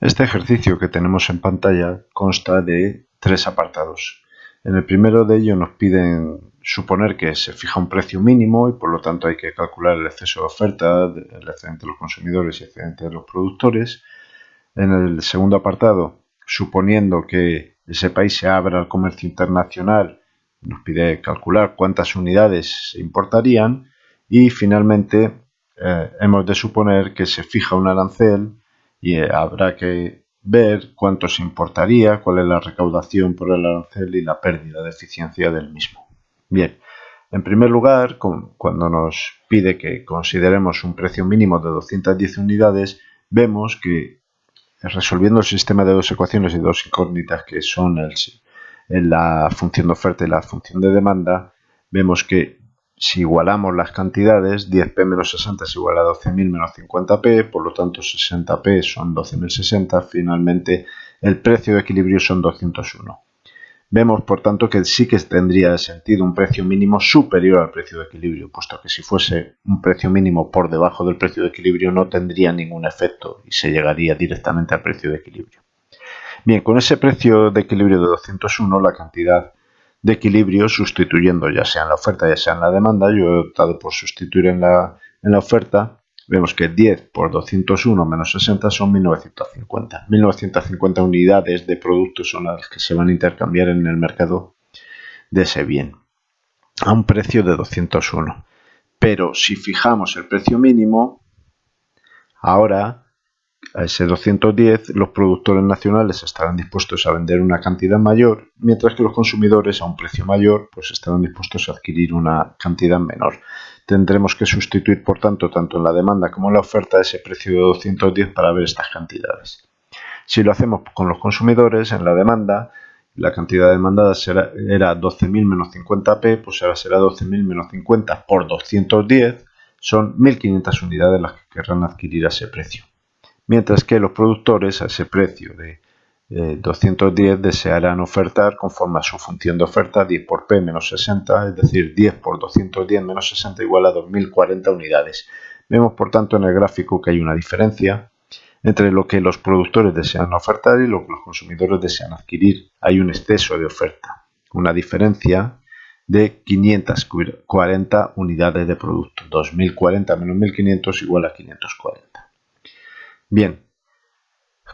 Este ejercicio que tenemos en pantalla consta de tres apartados. En el primero de ellos nos piden suponer que se fija un precio mínimo y por lo tanto hay que calcular el exceso de oferta, el excedente de los consumidores y el excedente de los productores. En el segundo apartado, suponiendo que ese país se abra al comercio internacional, nos pide calcular cuántas unidades se importarían y finalmente eh, hemos de suponer que se fija un arancel y eh, habrá que ver cuánto se importaría, cuál es la recaudación por el arancel y la pérdida de eficiencia del mismo. Bien, en primer lugar, cuando nos pide que consideremos un precio mínimo de 210 unidades, vemos que resolviendo el sistema de dos ecuaciones y dos incógnitas que son el, la función de oferta y la función de demanda, vemos que si igualamos las cantidades, 10p menos 60 es igual a 12.000 menos 50p, por lo tanto 60p son 12.060, finalmente el precio de equilibrio son 201. Vemos, por tanto, que sí que tendría sentido un precio mínimo superior al precio de equilibrio, puesto que si fuese un precio mínimo por debajo del precio de equilibrio no tendría ningún efecto y se llegaría directamente al precio de equilibrio. Bien, con ese precio de equilibrio de 201, la cantidad de equilibrio sustituyendo ya sea en la oferta ya sea en la demanda. Yo he optado por sustituir en la, en la oferta. Vemos que 10 por 201 menos 60 son 1950. 1950 unidades de productos son las que se van a intercambiar en el mercado de ese bien a un precio de 201. Pero si fijamos el precio mínimo, ahora a ese 210 los productores nacionales estarán dispuestos a vender una cantidad mayor, mientras que los consumidores a un precio mayor pues estarán dispuestos a adquirir una cantidad menor. Tendremos que sustituir, por tanto, tanto en la demanda como en la oferta ese precio de 210 para ver estas cantidades. Si lo hacemos con los consumidores, en la demanda, la cantidad demandada será, era 12.000 menos 50p, pues ahora será 12.000 menos 50 por 210, son 1.500 unidades las que querrán adquirir a ese precio mientras que los productores a ese precio de 210 desearán ofertar conforme a su función de oferta 10 por P menos 60, es decir, 10 por 210 menos 60 igual a 2040 unidades. Vemos por tanto en el gráfico que hay una diferencia entre lo que los productores desean ofertar y lo que los consumidores desean adquirir. Hay un exceso de oferta, una diferencia de 540 unidades de producto. 2040 menos 1500 igual a 540. Bien,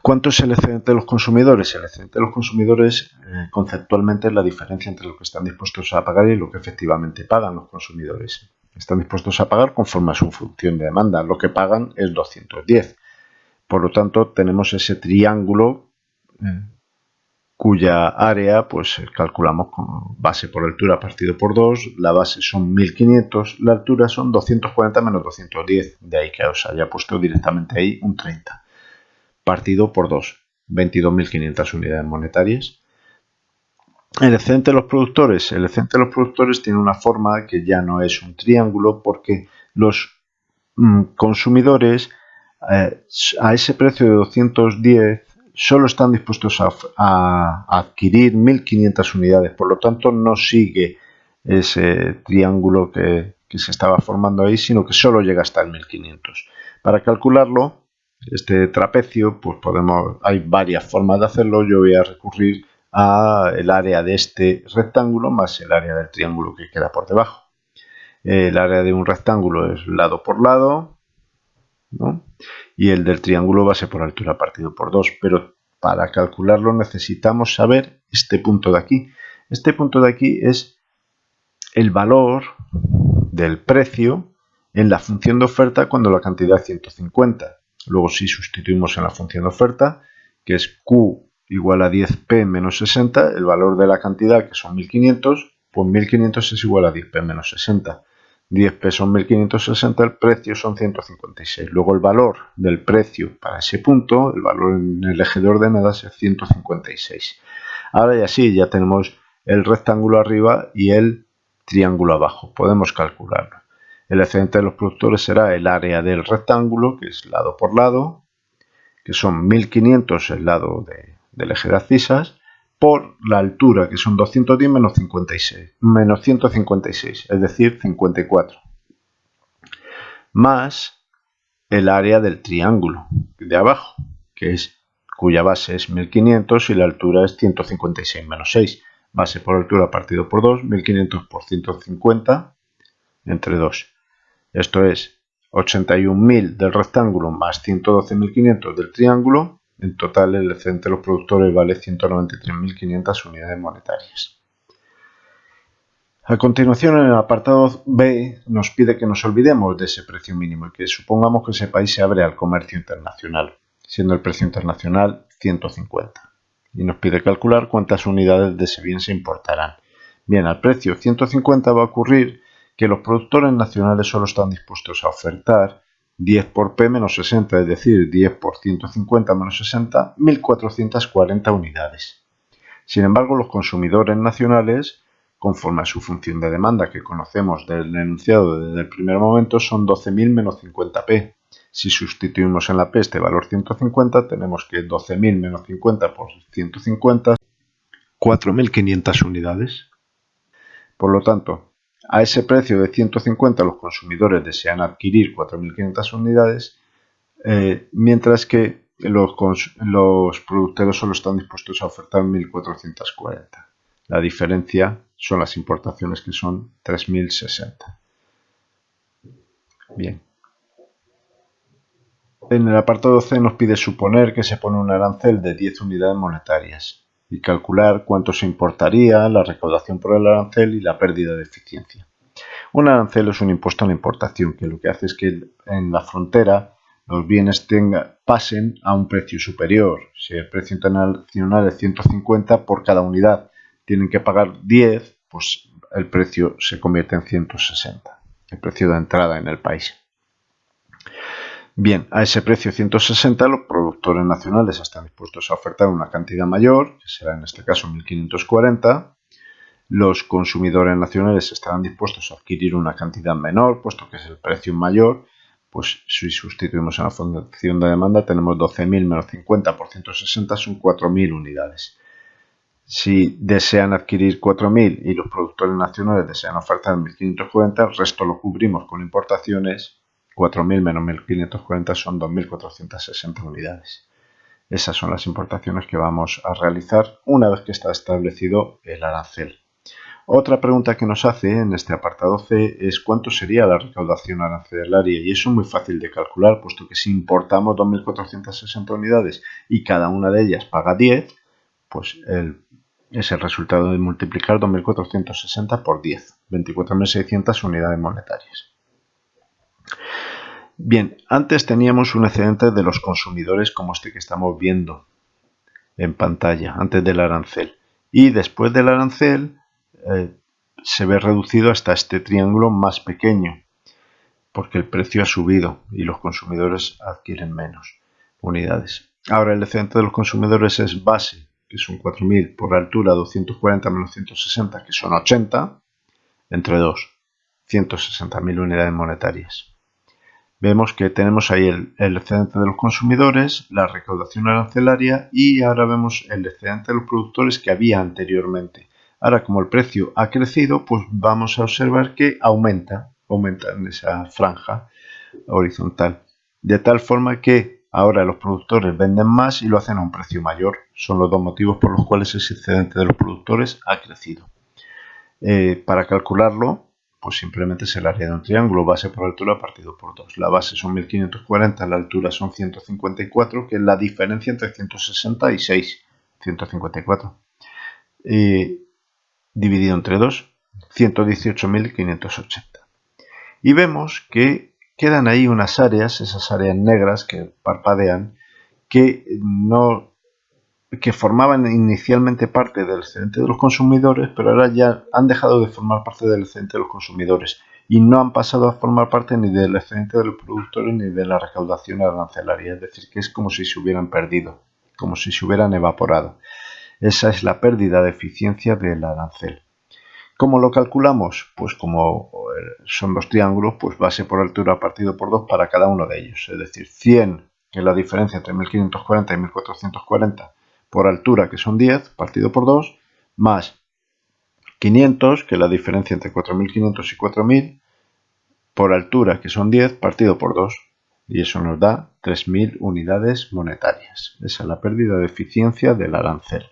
¿cuánto es el excedente de los consumidores? El excedente de los consumidores eh, conceptualmente es la diferencia entre lo que están dispuestos a pagar y lo que efectivamente pagan los consumidores. Están dispuestos a pagar conforme a su función de demanda. Lo que pagan es 210. Por lo tanto, tenemos ese triángulo eh, cuya área pues calculamos con base por altura partido por 2, la base son 1500, la altura son 240 menos 210, de ahí que os haya puesto directamente ahí un 30, partido por 2, 22.500 unidades monetarias. El excedente de los productores, el excedente de los productores tiene una forma que ya no es un triángulo porque los mm, consumidores eh, a ese precio de 210 solo están dispuestos a, adquirir 1.500 unidades, por lo tanto no sigue ese triángulo que, se estaba formando ahí, sino que solo llega hasta el 1500. Para calcularlo, este trapecio, pues podemos, hay varias formas de hacerlo, yo voy a recurrir al área de este rectángulo más el área del triángulo que queda por debajo. El área de un rectángulo es lado por lado, y el del triángulo base por altura partido por 2, pero para calcularlo necesitamos saber este punto de aquí. Este punto de aquí es el valor del precio en la función de oferta cuando la cantidad es 150. Luego si sustituimos en la función de oferta, que es Q igual a 10P menos 60, el valor de la cantidad que son 1500, pues 1500 es igual a 10P menos 60. 10 pesos 1560, el precio son 156. Luego el valor del precio para ese punto, el valor en el eje de ordenadas es 156. Ahora ya sí, ya tenemos el rectángulo arriba y el triángulo abajo. Podemos calcularlo. El excedente de los productores será el área del rectángulo, que es lado por lado, que son 1500 el lado del eje de abscisas, por la altura, que son 210 menos 56, menos 156, es decir, 54, más el área del triángulo de abajo, que es cuya base es 1500 y la altura es 156 menos 6. Base por altura partido por 2, 1500 por 150 entre 2. Esto es 81.000 del rectángulo más 112.500 del triángulo. En total el excedente de los productores vale 193.500 unidades monetarias. A continuación, en el apartado B nos pide que nos olvidemos de ese precio mínimo y que supongamos que ese país se abre al comercio internacional, siendo el precio internacional 150. Y nos pide calcular cuántas unidades de ese bien se importarán. Bien, al precio 150 va a ocurrir que los productores nacionales solo están dispuestos a ofertar 10 por P menos 60, es decir, 10 por 150 menos 60, 1440 unidades. Sin embargo, los consumidores nacionales, conforme a su función de demanda que conocemos del enunciado desde el primer momento, son 12.000 menos 50P. Si sustituimos en la P este valor 150, tenemos que 12.000 menos 50 por 150, 4.500 unidades. Por lo tanto, a ese precio de 150 los consumidores desean adquirir 4.500 unidades, eh, mientras que los, los productores solo están dispuestos a ofertar 1.440. La diferencia son las importaciones que son 3.060. Bien. En el apartado C nos pide suponer que se pone un arancel de 10 unidades monetarias y calcular cuánto se importaría, la recaudación por el arancel y la pérdida de eficiencia. Un arancel es un impuesto a la importación que lo que hace es que en la frontera los bienes pasen a un precio superior. Si el precio internacional es 150 por cada unidad, tienen que pagar 10, pues el precio se convierte en 160, el precio de entrada en el país. Bien, a ese precio 160 los productores nacionales están dispuestos a ofertar una cantidad mayor, que será en este caso 1540. Los consumidores nacionales estarán dispuestos a adquirir una cantidad menor, puesto que es el precio mayor. Pues si sustituimos en la función de demanda tenemos 12.000 menos 50 por 160 son 4.000 unidades. Si desean adquirir 4.000 y los productores nacionales desean ofertar 1.540, el resto lo cubrimos con importaciones 4.000 menos 1.540 son 2.460 unidades. Esas son las importaciones que vamos a realizar una vez que está establecido el arancel. Otra pregunta que nos hace en este apartado C es cuánto sería la recaudación arancelaria y eso es muy fácil de calcular puesto que si importamos 2.460 unidades y cada una de ellas paga 10, pues es el resultado de multiplicar 2.460 por 10, 24.600 unidades monetarias. Bien, antes teníamos un excedente de los consumidores como este que estamos viendo en pantalla, antes del arancel. Y después del arancel eh, se ve reducido hasta este triángulo más pequeño, porque el precio ha subido y los consumidores adquieren menos unidades. Ahora el excedente de los consumidores es base, que son 4.000 por altura, 240 menos 160, que son 80, entre 2, 160.000 unidades monetarias vemos que tenemos ahí el, excedente de los consumidores, la recaudación arancelaria y ahora vemos el excedente de los productores que había anteriormente. Ahora como el precio ha crecido, pues vamos a observar que aumenta, aumenta en esa franja horizontal. De tal forma que ahora los productores venden más y lo hacen a un precio mayor. Son los dos motivos por los cuales ese excedente de los productores ha crecido. Eh, para calcularlo, pues simplemente es el área de un triángulo, base por altura partido por 2. La base son 1540, la altura son 154, que es la diferencia entre 166 154. dividido entre 2, 118.580. Y vemos que quedan ahí unas áreas, esas áreas negras que parpadean, que no que formaban inicialmente parte del excedente de los consumidores, pero ahora ya han dejado de formar parte del excedente de los consumidores y no han pasado a formar parte ni del excedente de los productores ni de la recaudación arancelaria, es decir, que es como si se hubieran perdido, como si se hubieran evaporado. Esa es la pérdida de eficiencia del arancel. ¿Cómo lo calculamos? Pues como eh, son dos triángulos, pues base por altura partido por 2 para cada uno de ellos. Es decir, 100, que es la diferencia entre 1540 y 1440, por altura, que son 10, partido por 2, más 500, que es la diferencia entre 4.500 y 4.000, por altura, que son 10, partido por 2. y eso nos da 3.000 unidades monetarias. Esa es la pérdida de eficiencia del arancel.